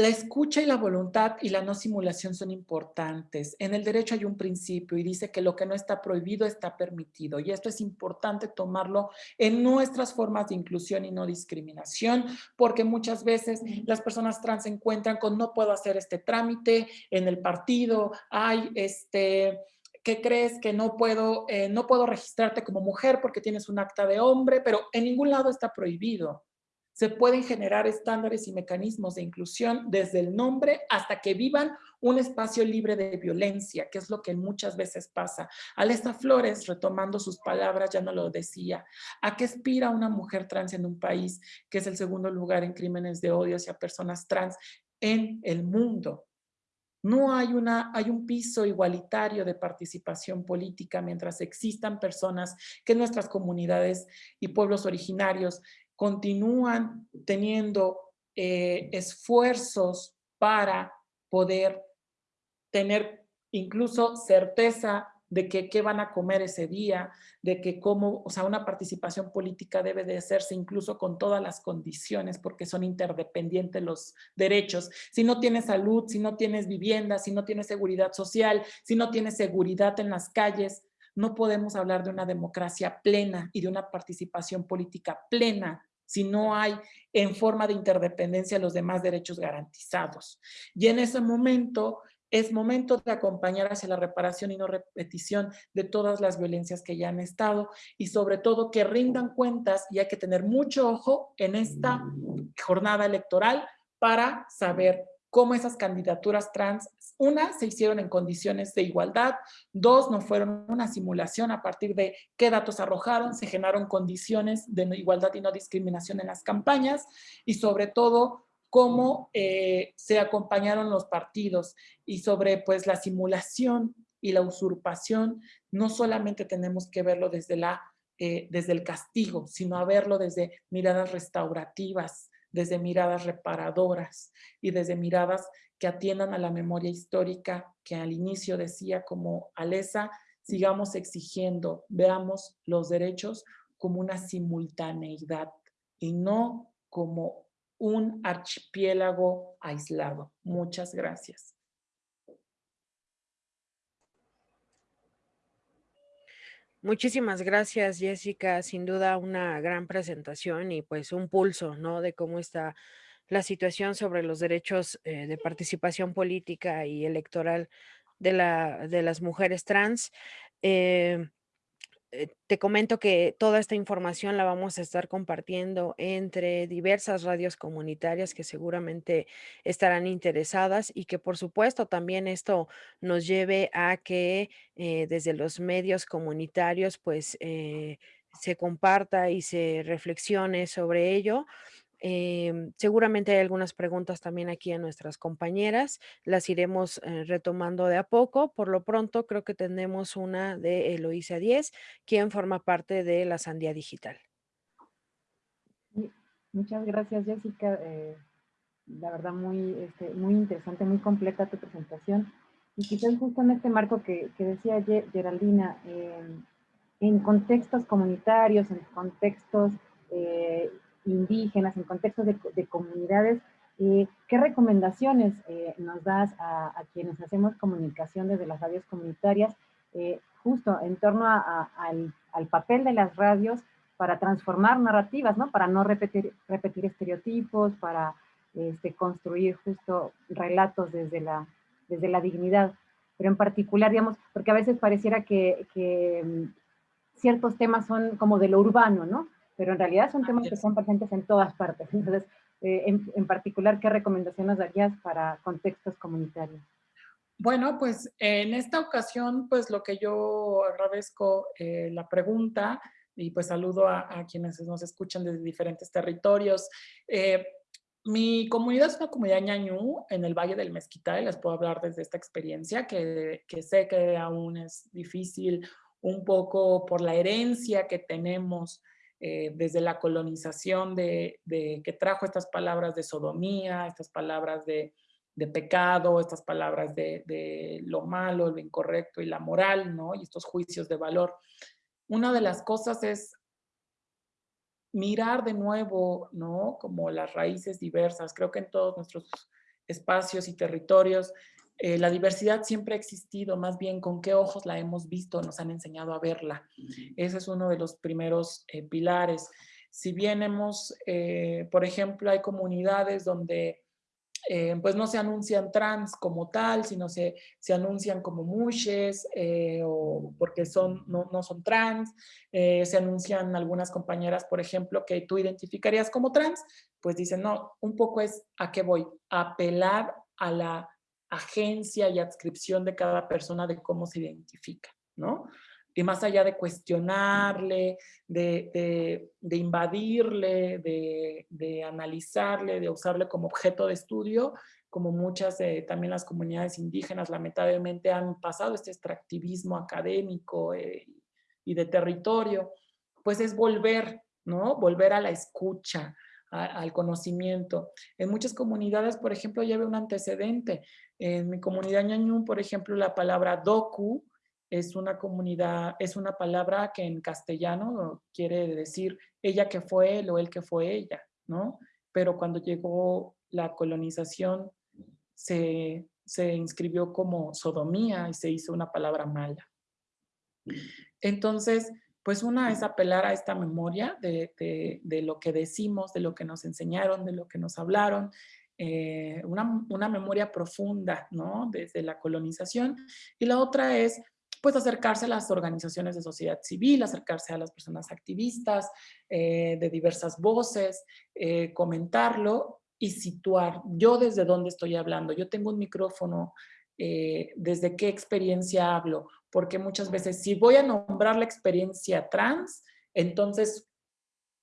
La escucha y la voluntad y la no simulación son importantes. En el derecho hay un principio y dice que lo que no está prohibido está permitido. Y esto es importante tomarlo en nuestras formas de inclusión y no discriminación, porque muchas veces las personas trans se encuentran con no puedo hacer este trámite en el partido, hay este... ¿Qué crees que no puedo, eh, no puedo registrarte como mujer porque tienes un acta de hombre? Pero en ningún lado está prohibido se pueden generar estándares y mecanismos de inclusión desde el nombre hasta que vivan un espacio libre de violencia, que es lo que muchas veces pasa. Alesta Flores, retomando sus palabras, ya no lo decía. ¿A qué aspira una mujer trans en un país que es el segundo lugar en crímenes de odio hacia personas trans en el mundo? No hay, una, hay un piso igualitario de participación política mientras existan personas que nuestras comunidades y pueblos originarios continúan teniendo eh, esfuerzos para poder tener incluso certeza de que qué van a comer ese día, de que cómo, o sea, una participación política debe de hacerse incluso con todas las condiciones porque son interdependientes los derechos. Si no tienes salud, si no tienes vivienda, si no tienes seguridad social, si no tienes seguridad en las calles, no podemos hablar de una democracia plena y de una participación política plena si no hay en forma de interdependencia los demás derechos garantizados. Y en ese momento es momento de acompañar hacia la reparación y no repetición de todas las violencias que ya han estado y sobre todo que rindan cuentas y hay que tener mucho ojo en esta jornada electoral para saber cómo esas candidaturas trans, una, se hicieron en condiciones de igualdad, dos, no fueron una simulación a partir de qué datos arrojaron, se generaron condiciones de igualdad y no discriminación en las campañas y sobre todo cómo eh, se acompañaron los partidos y sobre pues la simulación y la usurpación, no solamente tenemos que verlo desde, la, eh, desde el castigo, sino a verlo desde miradas restaurativas, desde miradas reparadoras y desde miradas que atiendan a la memoria histórica que al inicio decía como Alesa, sigamos exigiendo, veamos los derechos como una simultaneidad y no como un archipiélago aislado. Muchas gracias. Muchísimas gracias, Jessica. Sin duda una gran presentación y pues un pulso, ¿no? De cómo está la situación sobre los derechos eh, de participación política y electoral de, la, de las mujeres trans. Eh, eh, te comento que toda esta información la vamos a estar compartiendo entre diversas radios comunitarias que seguramente estarán interesadas y que por supuesto también esto nos lleve a que desde los medios comunitarios pues se comparta y se reflexione sobre ello. Em, seguramente hay algunas preguntas también aquí a nuestras compañeras, las iremos eh, retomando de a poco. Por lo pronto creo que tenemos una de Eloísa 10, quien forma parte de la Sandía Digital. Muchas gracias Jessica, eh, la verdad muy, este, muy interesante, muy completa tu presentación. Y quizás justo en este marco que, decía Geraldina, em, en contextos comunitarios, en contextos eh, indígenas, en contextos de, comunidades, eh, ¿qué recomendaciones eh, nos das a, quienes hacemos comunicación desde las radios comunitarias, eh, justo en torno al, papel de las radios para transformar narrativas, ¿no? para no repetir, repetir estereotipos, para este, construir justo relatos desde la, desde la dignidad, pero en particular, digamos, porque a veces pareciera que, mm, ciertos temas son como de lo urbano, ¿no? Pero en realidad son temas que son presentes en todas partes. Entonces, eh, en, particular, ¿qué recomendaciones darías para contextos comunitarios? Bueno, pues en esta ocasión, pues lo que yo agradezco eh, la pregunta y pues saludo a, quienes nos escuchan desde diferentes territorios. Eh, mi comunidad es una comunidad ñañú en el Valle del Mezquital, les puedo hablar desde esta experiencia, que, sé que aún es difícil un poco por la herencia que tenemos eh, desde la colonización de, que trajo estas palabras de sodomía, estas palabras de, pecado, estas palabras de, de, lo malo, lo incorrecto y la moral, ¿no? Y estos juicios de valor. Una de las cosas es mirar de nuevo, ¿no? Como las raíces diversas. Creo que en todos nuestros espacios y territorios eh, la diversidad siempre ha existido, más bien con qué ojos la hemos visto, nos han enseñado a verla. Ese es uno de los primeros eh, pilares. Si bien hemos, eh, por ejemplo, hay comunidades donde pues no se anuncian trans como tal, sino se, se anuncian como mushes o porque son, no, no son trans. Se anuncian algunas compañeras, por ejemplo, que tú identificarías como trans, pues dicen, no, un poco es a qué voy, apelar a la agencia y adscripción de cada persona de cómo se identifica, ¿no? y más allá de cuestionarle, de, invadirle, de, analizarle, de usarle como objeto de estudio, como muchas también las comunidades indígenas lamentablemente han pasado este extractivismo académico eh, y de territorio, pues es volver, ¿no? Volver a la escucha, al conocimiento. En muchas comunidades, por ejemplo, lleve un antecedente. En mi comunidad ñañú, por ejemplo, la palabra doku es una comunidad, es una palabra que en castellano quiere decir ella que fue él o él que fue ella, ¿no? Pero cuando llegó la colonización se, inscribió como sodomía y se hizo una palabra mala. Entonces, pues una es apelar a esta memoria de, lo que decimos, de lo que nos enseñaron, de lo que nos hablaron, eh, una, una, memoria profunda, ¿no? Desde la colonización. Y la otra es pues acercarse a las organizaciones de sociedad civil, acercarse a las personas activistas eh, de diversas voces, eh, comentarlo y situar yo desde dónde estoy hablando. Yo tengo un micrófono, desde qué experiencia hablo, porque muchas veces si voy a nombrar la experiencia trans, entonces,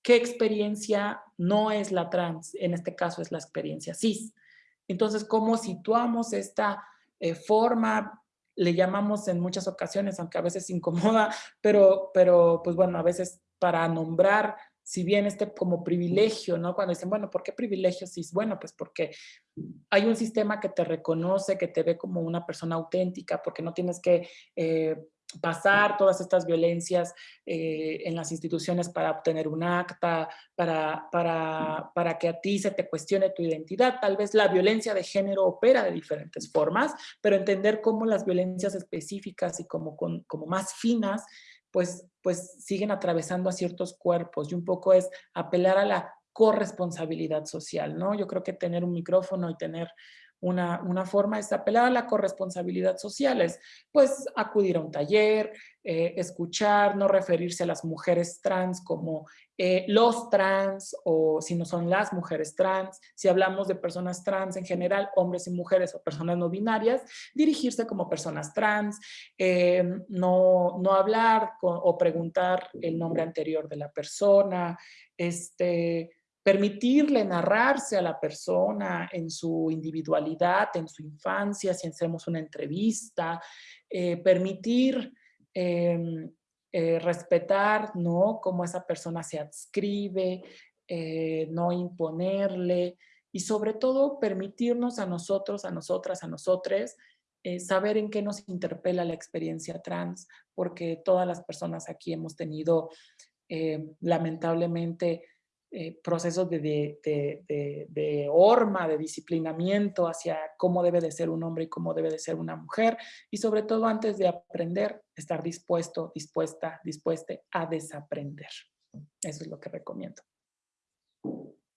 ¿qué experiencia no es la trans? En este caso es la experiencia cis. Entonces, ¿cómo situamos esta forma le llamamos en muchas ocasiones, aunque a veces incomoda, pero, pero pues bueno, a veces para nombrar, si bien este como privilegio, ¿no? Cuando dicen, bueno, ¿por qué privilegio? Sí, bueno, pues porque hay un sistema que te reconoce, que te ve como una persona auténtica, porque no tienes que eh, pasar todas estas violencias eh, en las instituciones para obtener un acta, para, para, para, que a ti se te cuestione tu identidad. Tal vez la violencia de género opera de diferentes formas, pero entender cómo las violencias específicas y como, como más finas, pues, pues siguen atravesando a ciertos cuerpos y un poco es apelar a la corresponsabilidad social, ¿no? Yo creo que tener un micrófono y tener una, una, forma es apelar a la corresponsabilidad social, es pues acudir a un taller, eh, escuchar, no referirse a las mujeres trans como eh, los trans o si no son las mujeres trans, si hablamos de personas trans en general, hombres y mujeres o personas no binarias, dirigirse como personas trans, eh, no, no hablar o preguntar el nombre anterior de la persona, este, permitirle narrarse a la persona en su individualidad, en su infancia, si hacemos una entrevista, eh, permitir em, eh, respetar ¿no? cómo esa persona se adscribe, eh, no imponerle y sobre todo permitirnos a nosotros, a nosotras, a nosotres, saber en qué nos interpela la experiencia trans, porque todas las personas aquí hemos tenido lamentablemente eh, procesos de, de, de, de, horma, de disciplinamiento hacia cómo debe de ser un hombre y cómo debe de ser una mujer. Y sobre todo antes de aprender, estar dispuesto, dispuesta, dispuesta a desaprender. Eso es lo que recomiendo.